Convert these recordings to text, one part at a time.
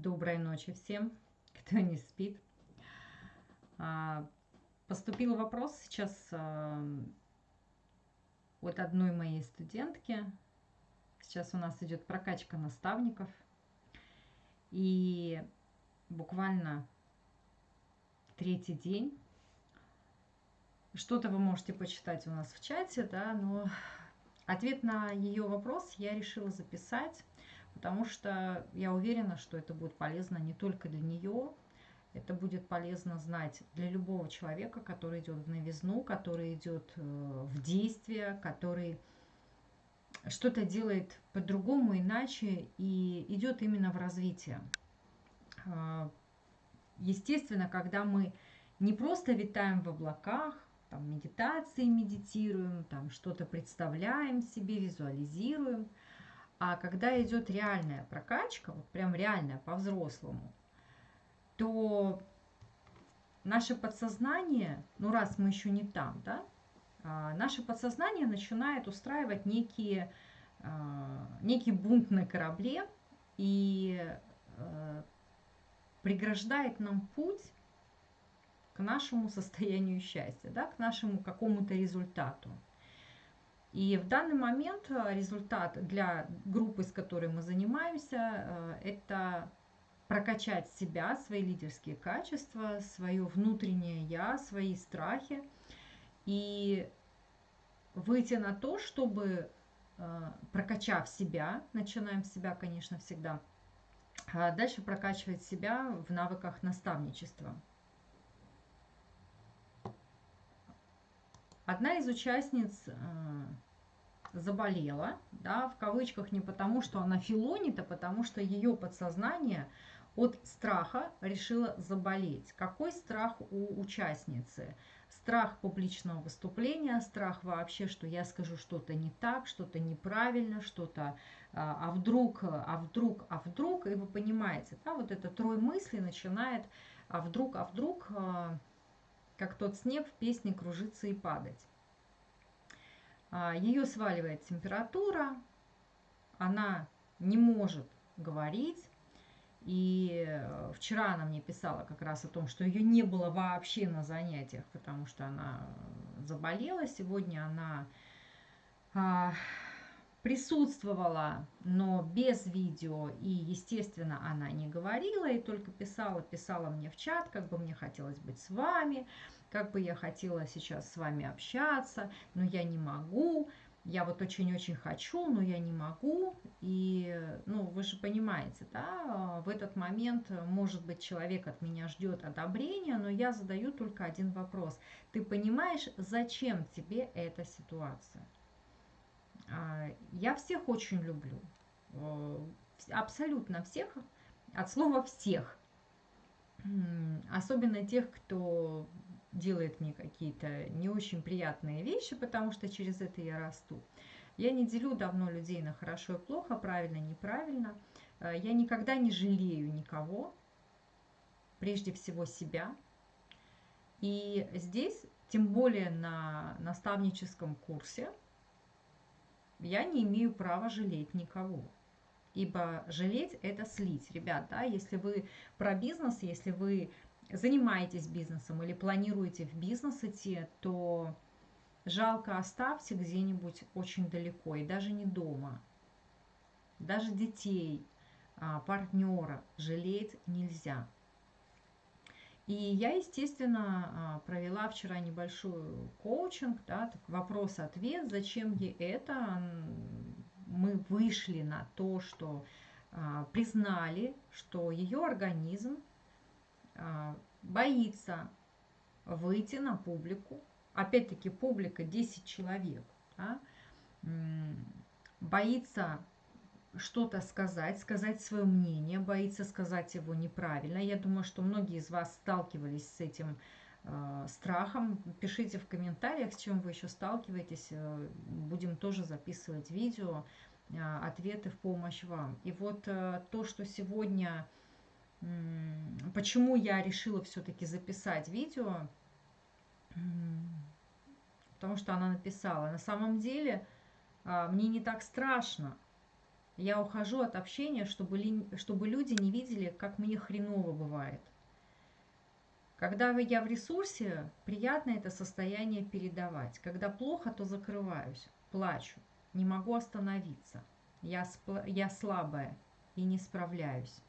Доброй ночи всем, кто не спит. А, поступил вопрос сейчас а, от одной моей студентки. Сейчас у нас идет прокачка наставников. И буквально третий день. Что-то вы можете почитать у нас в чате, да, но ответ на ее вопрос я решила записать потому что я уверена, что это будет полезно не только для нее, это будет полезно знать для любого человека, который идет в новизну, который идет э, в действие, который что-то делает по-другому, иначе и идет именно в развитие. А, естественно, когда мы не просто витаем в облаках, там медитации медитируем, там что-то представляем себе, визуализируем – а когда идет реальная прокачка, вот прям реальная по-взрослому, то наше подсознание, ну раз мы еще не там, да, а, наше подсознание начинает устраивать некие, а, некий бунт на корабле и а, преграждает нам путь к нашему состоянию счастья, да, к нашему какому-то результату. И в данный момент э, результат для группы, с которой мы занимаемся, э, это прокачать себя, свои лидерские качества, свое внутреннее я, свои страхи и выйти на то, чтобы э, прокачав себя, начинаем с себя, конечно, всегда, а дальше прокачивать себя в навыках наставничества. Одна из участниц заболела, да, в кавычках не потому, что она филонит, а потому что ее подсознание от страха решила заболеть. Какой страх у участницы? Страх публичного выступления, страх вообще, что я скажу что-то не так, что-то неправильно, что-то, а, а вдруг, а вдруг, а вдруг, и вы понимаете, да, вот это трое мыслей начинает, а вдруг, а вдруг, а, как тот снег в песне кружиться и падать. А, Ее сваливает температура, она не может говорить. И э, вчера она мне писала как раз о том, что ее не было вообще на занятиях, потому что она заболела. Сегодня она а, присутствовала, но без видео, и, естественно, она не говорила, и только писала, писала мне в чат, как бы мне хотелось быть с вами, как бы я хотела сейчас с вами общаться, но я не могу, я вот очень-очень хочу, но я не могу. И, ну, вы же понимаете, да, в этот момент, может быть, человек от меня ждет одобрения, но я задаю только один вопрос. Ты понимаешь, зачем тебе эта ситуация? А, я всех очень люблю, абсолютно всех, от слова всех. Особенно тех, кто делает мне какие-то не очень приятные вещи, потому что через это я расту. Я не делю давно людей на хорошо и плохо, правильно, неправильно. Э, я никогда не жалею никого, прежде всего себя. И здесь, тем более на наставническом курсе, я не имею права жалеть никого. Ибо жалеть – это слить. Ребят, да, если вы про бизнес, если вы занимаетесь бизнесом или планируете в бизнес идти, то жалко оставьте где-нибудь очень далеко и даже не дома. Даже детей, а, партнера жалеть нельзя. И я, естественно, а, провела вчера небольшой коучинг, да, вопрос-ответ, зачем ей это. Мы вышли на то, что а, признали, что ее организм боится выйти на публику, опять-таки публика 10 человек, да, боится что-то сказать, сказать свое мнение, боится сказать его неправильно. Я думаю, что многие из вас сталкивались с этим э, страхом. Пишите в комментариях, с чем вы еще сталкиваетесь. Э, будем тоже записывать видео, э, ответы в помощь вам. И вот э, то, что сегодня Почему я решила все-таки записать видео? Потому что она написала, на самом деле а, мне не так страшно, Я ухожу от общения, чтобы, чтобы люди не видели, как мне хреново бывает. Когда я в ресурсе, приятно это состояние передавать. Когда плохо, то закрываюсь, плачу, не могу остановиться. Я, я слабая и не справляюсь.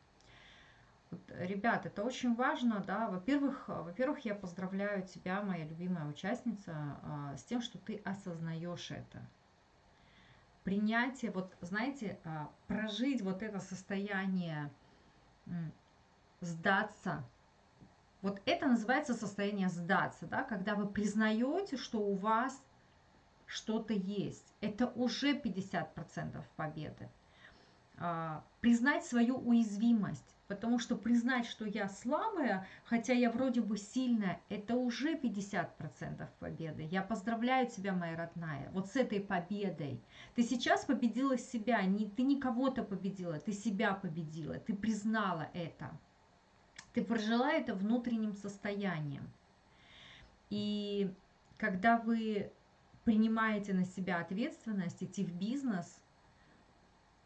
Вот, ребят, это очень важно, да. Во-первых, во-первых, я поздравляю тебя, моя любимая участница, а, с тем, что ты осознаешь это принятие, вот знаете, а, прожить вот это состояние сдаться, вот это называется состояние сдаться, да, когда вы признаете, что у вас что-то есть. Это уже 50% победы. А, признать свою уязвимость. Потому что признать, что я слабая, хотя я вроде бы сильная, это уже 50% победы. Я поздравляю тебя, моя родная, вот с этой победой. Ты сейчас победила себя, не, ты не кого-то победила, ты себя победила, ты признала это. Ты прожила это внутренним состоянием. И когда вы принимаете на себя ответственность, идти в бизнес –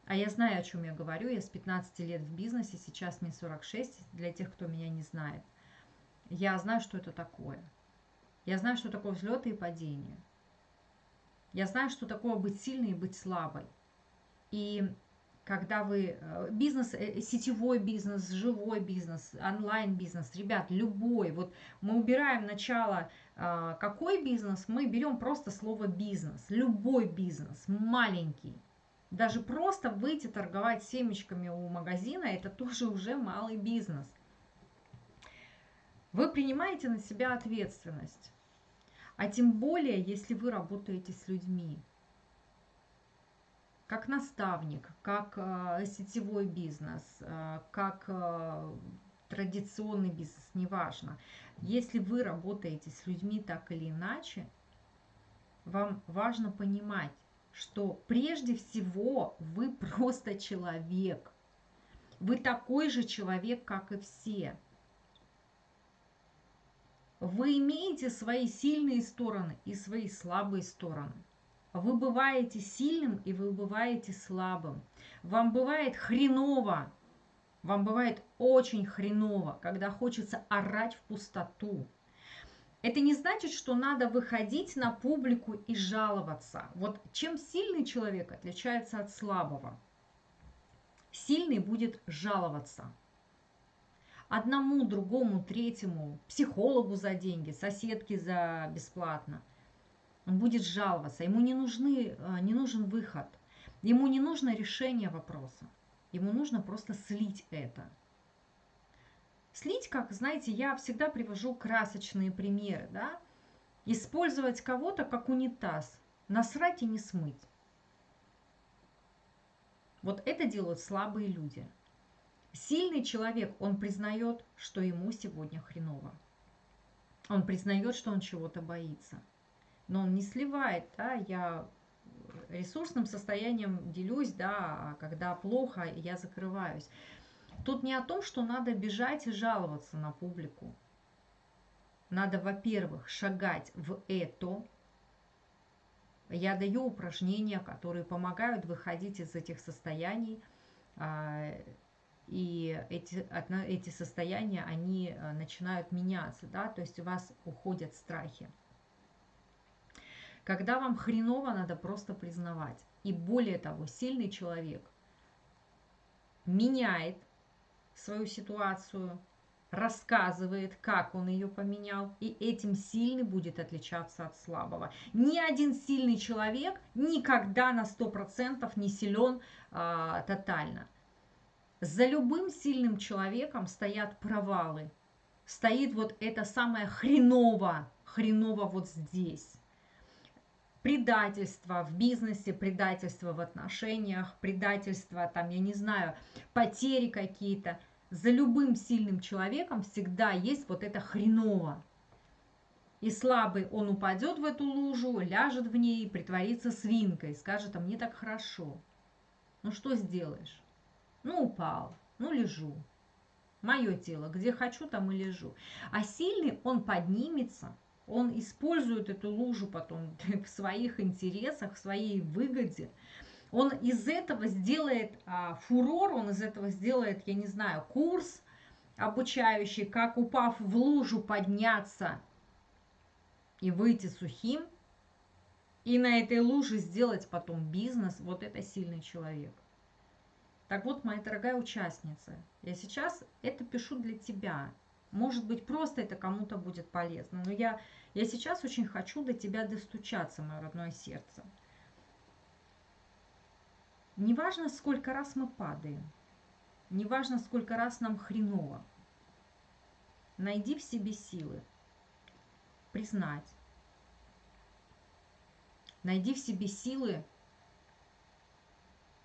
а я знаю, о чем я говорю. Я с 15 лет в бизнесе, сейчас мне 46, для тех, кто меня не знает. Я знаю, что это такое. Я знаю, что такое взлеты и падения. Я знаю, что такое быть сильной и быть слабой. И когда вы э, бизнес, э, сетевой бизнес, живой бизнес, онлайн бизнес, ребят, любой, вот мы убираем начало, э, какой бизнес, мы берем просто слово бизнес, любой бизнес, маленький, даже просто выйти торговать семечками у магазина, это тоже уже малый бизнес. Вы принимаете на себя ответственность. А тем более, если вы работаете с людьми. Как наставник, как э, сетевой бизнес, э, как э, традиционный бизнес, неважно. Если вы работаете с людьми так или иначе, вам важно понимать, что прежде всего вы просто человек. Вы такой же человек, как и все. Вы имеете свои сильные стороны и свои слабые стороны. Вы бываете сильным и вы бываете слабым. Вам бывает хреново, вам бывает очень хреново, когда хочется орать в пустоту, это не значит, что надо выходить на публику и жаловаться. Вот чем сильный человек отличается от слабого? Сильный будет жаловаться. Одному, другому, третьему, психологу за деньги, соседке за бесплатно. Он будет жаловаться. Ему не, нужны, э, не нужен выход. Ему не нужно решение вопроса. Ему нужно просто слить это. Слить, как, знаете, я всегда привожу красочные примеры, да? Использовать кого-то как унитаз, насрать и не смыть. Вот это делают слабые люди. Сильный человек, он признает, что ему сегодня хреново. Он признает, что он чего-то боится. Но он не сливает, да, я ресурсным состоянием делюсь, да, а когда плохо, я закрываюсь. Тут не о том, что надо бежать и жаловаться на публику. Надо, во-первых, шагать в это. Я даю упражнения, которые помогают выходить из этих состояний. А, и эти, эти состояния, они а, начинают меняться, да, то есть у вас уходят страхи. Когда вам хреново, надо просто признавать. И более того, сильный человек меняет свою ситуацию, рассказывает, как он ее поменял, и этим сильный будет отличаться от слабого. Ни один сильный человек никогда на 100% не силен а, тотально. За любым сильным человеком стоят провалы. Стоит вот это самое хреново, хреново вот здесь. Предательство в бизнесе, предательство в отношениях, предательство, там, я не знаю, потери какие-то – за любым сильным человеком всегда есть вот это хреново. И слабый он упадет в эту лужу, ляжет в ней, притворится свинкой, скажет, а мне так хорошо. Ну что сделаешь? Ну упал, ну лежу. Мое тело, где хочу, там и лежу. А сильный, он поднимется, он использует эту лужу потом в своих интересах, в своей выгоде. Он из этого сделает а, фурор, он из этого сделает, я не знаю, курс обучающий, как упав в лужу подняться и выйти сухим, и на этой луже сделать потом бизнес, вот это сильный человек. Так вот, моя дорогая участница, я сейчас это пишу для тебя. Может быть, просто это кому-то будет полезно, но я, я сейчас очень хочу до тебя достучаться, мое родное сердце. Неважно, сколько раз мы падаем, неважно, сколько раз нам хреново, найди в себе силы признать, найди в себе силы,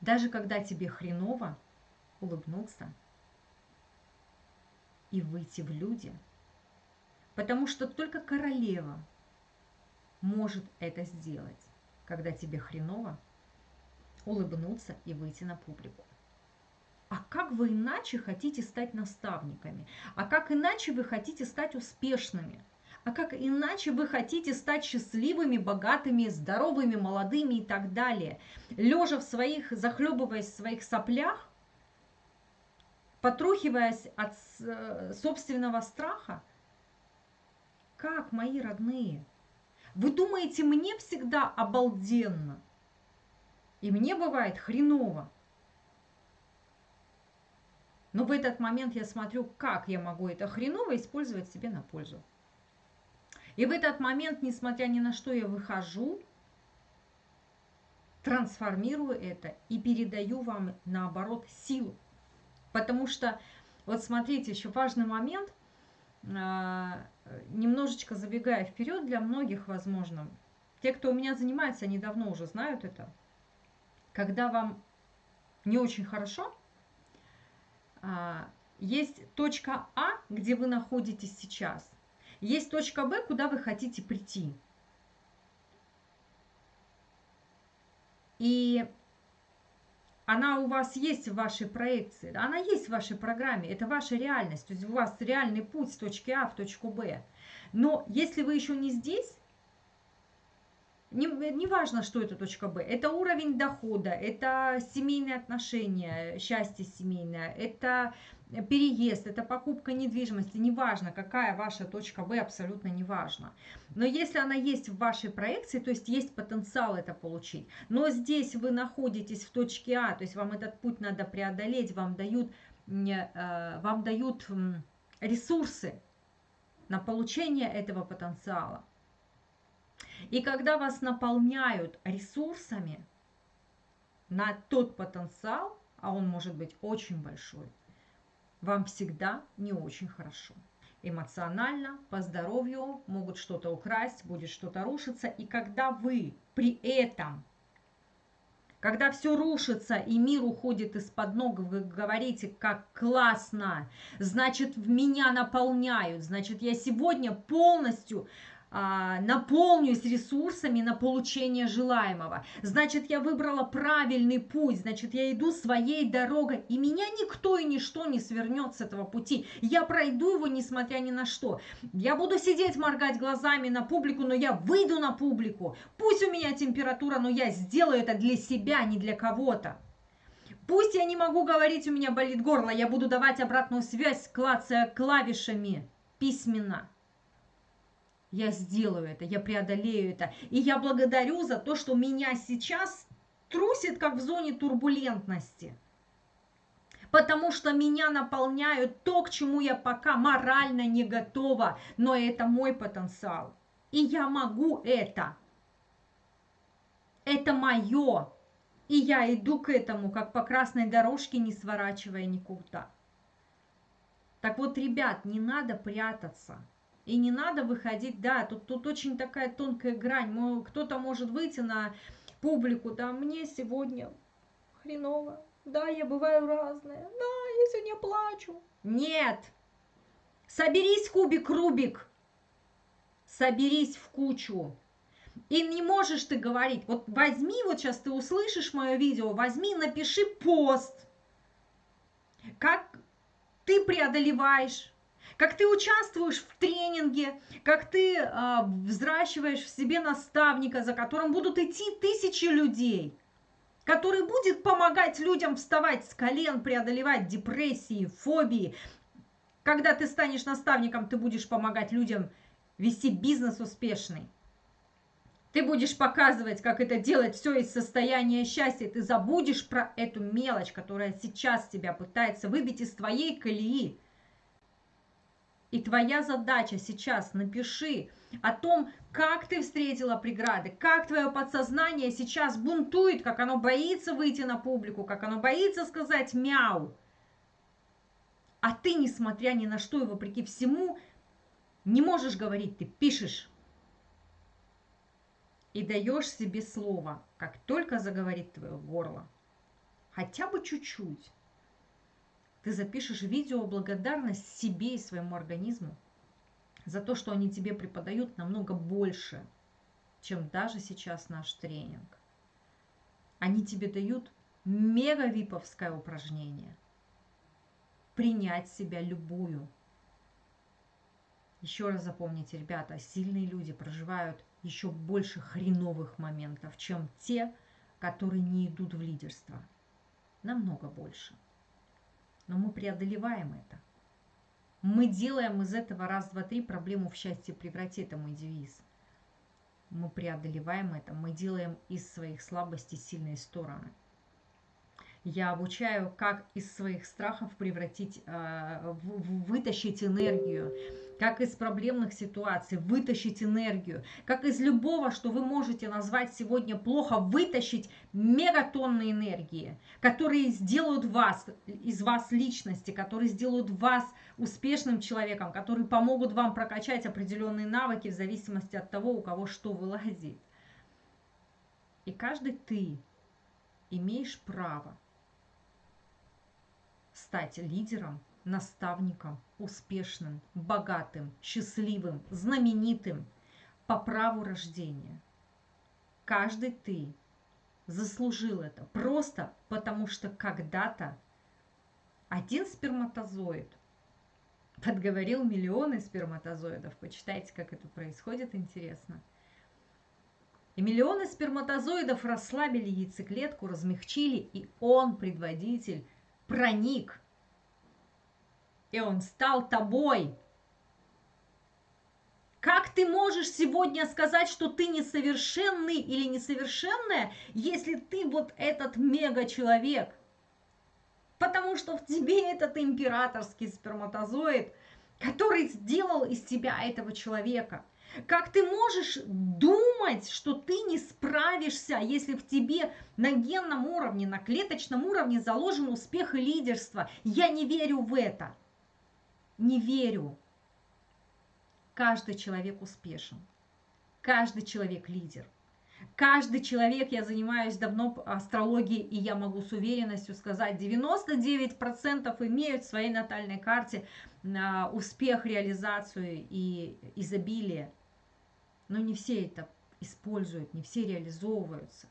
даже когда тебе хреново, улыбнуться и выйти в люди, потому что только королева может это сделать, когда тебе хреново, улыбнуться и выйти на публику. А как вы иначе хотите стать наставниками? А как иначе вы хотите стать успешными? А как иначе вы хотите стать счастливыми, богатыми, здоровыми, молодыми и так далее? Лежа в своих, захлебываясь в своих соплях, потрухиваясь от э, собственного страха? Как, мои родные? Вы думаете, мне всегда обалденно? И мне бывает хреново. Но в этот момент я смотрю, как я могу это хреново использовать себе на пользу. И в этот момент, несмотря ни на что, я выхожу, трансформирую это и передаю вам, наоборот, силу. Потому что, вот смотрите, еще важный момент, а, немножечко забегая вперед, для многих, возможно, те, кто у меня занимается, они давно уже знают это – когда вам не очень хорошо, а, есть точка А, где вы находитесь сейчас. Есть точка Б, куда вы хотите прийти. И она у вас есть в вашей проекции, она есть в вашей программе, это ваша реальность, то есть у вас реальный путь с точки А в точку Б. Но если вы еще не здесь, не, не важно, что это точка Б, это уровень дохода, это семейные отношения, счастье семейное, это переезд, это покупка недвижимости, неважно, какая ваша точка Б, абсолютно неважно. Но если она есть в вашей проекции, то есть есть потенциал это получить, но здесь вы находитесь в точке А, то есть вам этот путь надо преодолеть, вам дают, э, вам дают ресурсы на получение этого потенциала. И когда вас наполняют ресурсами на тот потенциал, а он может быть очень большой, вам всегда не очень хорошо. Эмоционально, по здоровью могут что-то украсть, будет что-то рушиться. И когда вы при этом, когда все рушится и мир уходит из-под ног, вы говорите, как классно, значит, в меня наполняют, значит, я сегодня полностью наполнюсь ресурсами на получение желаемого. Значит, я выбрала правильный путь, значит, я иду своей дорогой, и меня никто и ничто не свернет с этого пути. Я пройду его, несмотря ни на что. Я буду сидеть, моргать глазами на публику, но я выйду на публику. Пусть у меня температура, но я сделаю это для себя, не для кого-то. Пусть я не могу говорить, у меня болит горло, я буду давать обратную связь, клацая клавишами письменно я сделаю это, я преодолею это. И я благодарю за то, что меня сейчас трусит, как в зоне турбулентности. Потому что меня наполняют то, к чему я пока морально не готова, но это мой потенциал. И я могу это. Это мое. И я иду к этому, как по красной дорожке, не сворачивая никуда. Так вот, ребят, не надо прятаться. И не надо выходить, да, тут, тут очень такая тонкая грань. Кто-то может выйти на публику, да, мне сегодня хреново, да, я бываю разная, да, я сегодня плачу. Нет, соберись, кубик, Рубик, соберись в кучу. И не можешь ты говорить, вот возьми, вот сейчас ты услышишь мое видео, возьми, напиши пост, как ты преодолеваешь как ты участвуешь в тренинге, как ты э, взращиваешь в себе наставника, за которым будут идти тысячи людей. который будет помогать людям вставать с колен, преодолевать депрессии, фобии. Когда ты станешь наставником, ты будешь помогать людям вести бизнес успешный. Ты будешь показывать, как это делать все из состояния счастья. Ты забудешь про эту мелочь, которая сейчас тебя пытается выбить из твоей колеи. И твоя задача сейчас напиши о том, как ты встретила преграды, как твое подсознание сейчас бунтует, как оно боится выйти на публику, как оно боится сказать мяу. А ты, несмотря ни на что и вопреки всему, не можешь говорить, ты пишешь. И даешь себе слово, как только заговорит твое горло. Хотя бы чуть-чуть ты запишешь видео благодарность себе и своему организму за то, что они тебе преподают намного больше, чем даже сейчас наш тренинг. Они тебе дают мега виповское упражнение. Принять себя любую. Еще раз запомните, ребята, сильные люди проживают еще больше хреновых моментов, чем те, которые не идут в лидерство. Намного больше но мы преодолеваем это. Мы делаем из этого раз, два, три проблему в счастье преврати, это мой девиз. Мы преодолеваем это, мы делаем из своих слабостей сильные стороны. Я обучаю, как из своих страхов превратить, э, вытащить энергию, как из проблемных ситуаций вытащить энергию, как из любого, что вы можете назвать сегодня плохо, вытащить мегатонны энергии, которые сделают вас, из вас личности, которые сделают вас успешным человеком, которые помогут вам прокачать определенные навыки в зависимости от того, у кого что вылазит. И каждый ты имеешь право стать лидером наставником, успешным, богатым, счастливым, знаменитым по праву рождения. Каждый ты заслужил это просто потому, что когда-то один сперматозоид подговорил миллионы сперматозоидов. Почитайте, как это происходит, интересно. И миллионы сперматозоидов расслабили яйцеклетку, размягчили, и он, предводитель, проник и он стал тобой. Как ты можешь сегодня сказать, что ты несовершенный или несовершенная, если ты вот этот мега-человек? Потому что в тебе этот императорский сперматозоид, который сделал из тебя этого человека. Как ты можешь думать, что ты не справишься, если в тебе на генном уровне, на клеточном уровне заложен успех и лидерство? Я не верю в это не верю. Каждый человек успешен. Каждый человек лидер. Каждый человек, я занимаюсь давно астрологией, и я могу с уверенностью сказать, 99% имеют в своей натальной карте а, успех, реализацию и изобилие. Но не все это используют, не все реализовываются.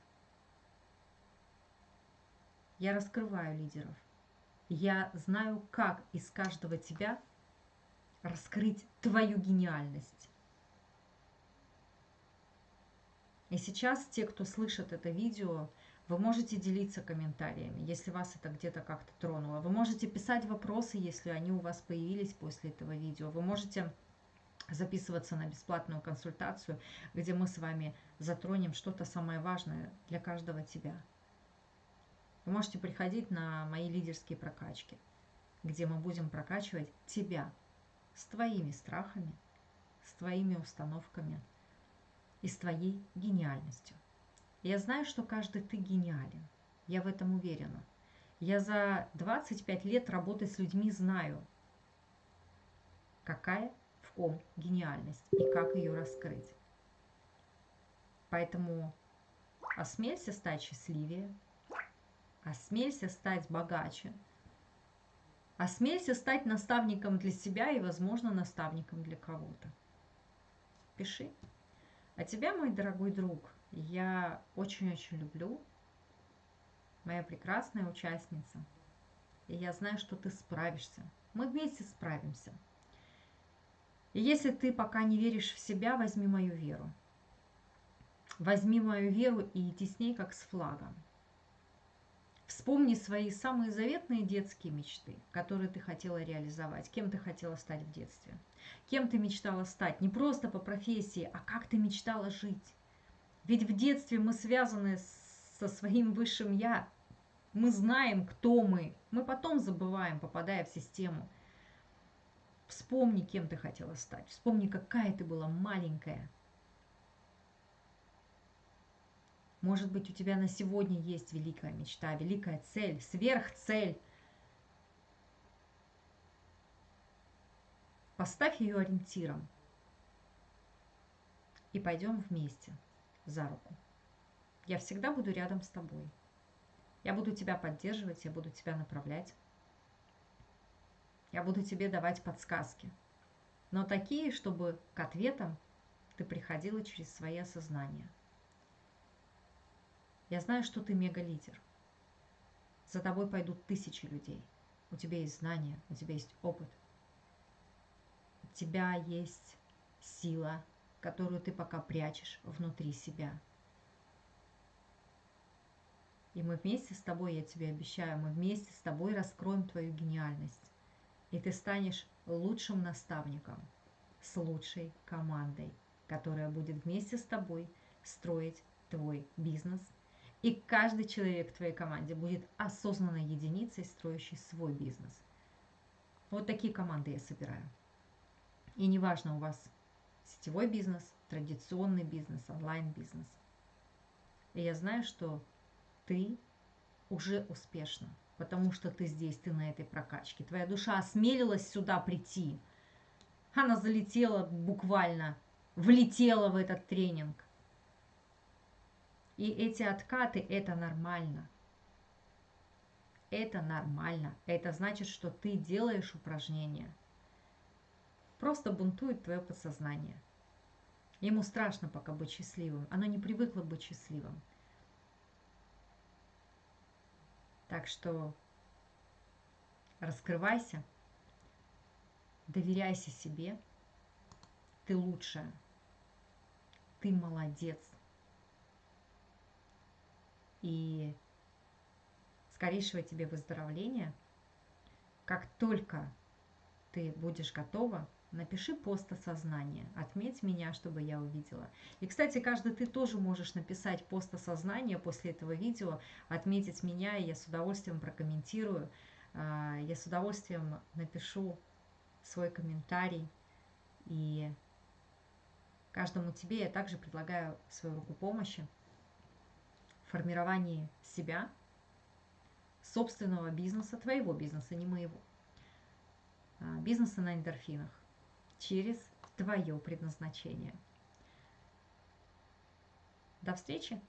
Я раскрываю лидеров. Я знаю, как из каждого тебя раскрыть твою гениальность. И сейчас те, кто слышит это видео, вы можете делиться комментариями, если вас это где-то как-то тронуло. Вы можете писать вопросы, если они у вас появились после этого видео. Вы можете записываться на бесплатную консультацию, где мы с вами затронем что-то самое важное для каждого тебя. Вы можете приходить на мои лидерские прокачки, где мы будем прокачивать тебя, с твоими страхами, с твоими установками и с твоей гениальностью. Я знаю, что каждый ты гениален. Я в этом уверена. Я за 25 лет работы с людьми знаю, какая в ком гениальность и как ее раскрыть. Поэтому осмелься стать счастливее, осмелься стать богаче – Осмелься стать наставником для себя и, возможно, наставником для кого-то. Пиши. А тебя, мой дорогой друг, я очень-очень люблю. Моя прекрасная участница. И я знаю, что ты справишься. Мы вместе справимся. И если ты пока не веришь в себя, возьми мою веру. Возьми мою веру и иди с ней, как с флагом. Вспомни свои самые заветные детские мечты, которые ты хотела реализовать. Кем ты хотела стать в детстве? Кем ты мечтала стать? Не просто по профессии, а как ты мечтала жить? Ведь в детстве мы связаны со своим высшим «я». Мы знаем, кто мы. Мы потом забываем, попадая в систему. Вспомни, кем ты хотела стать. Вспомни, какая ты была маленькая. Может быть, у тебя на сегодня есть великая мечта, великая цель, сверхцель. Поставь ее ориентиром. И пойдем вместе за руку. Я всегда буду рядом с тобой. Я буду тебя поддерживать, я буду тебя направлять. Я буду тебе давать подсказки. Но такие, чтобы к ответам ты приходила через свои осознания. Я знаю, что ты мега-лидер. За тобой пойдут тысячи людей. У тебя есть знания, у тебя есть опыт. У тебя есть сила, которую ты пока прячешь внутри себя – и мы вместе с тобой, я тебе обещаю, мы вместе с тобой раскроем твою гениальность. И ты станешь лучшим наставником с лучшей командой, которая будет вместе с тобой строить твой бизнес. И каждый человек в твоей команде будет осознанной единицей, строящей свой бизнес. Вот такие команды я собираю. И неважно, у вас сетевой бизнес, традиционный бизнес, онлайн-бизнес. И я знаю, что ты уже успешна, потому что ты здесь, ты на этой прокачке. Твоя душа осмелилась сюда прийти. Она залетела буквально, влетела в этот тренинг. И эти откаты – это нормально. Это нормально. Это значит, что ты делаешь упражнения. Просто бунтует твое подсознание. Ему страшно пока быть счастливым. Оно не привыкло быть счастливым. Так что раскрывайся, доверяйся себе. Ты лучшая. Ты молодец. И скорейшего тебе выздоровления. Как только ты будешь готова, Напиши пост осознания, отметь меня, чтобы я увидела. И, кстати, каждый ты тоже можешь написать пост осознания после этого видео, отметить меня, и я с удовольствием прокомментирую. А, я с удовольствием напишу свой комментарий. И каждому тебе я также предлагаю свою руку помощи формировании себя, собственного бизнеса, твоего бизнеса, не моего. А, бизнеса на эндорфинах через твое предназначение. До встречи!